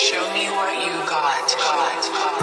Show me what you got. got, got.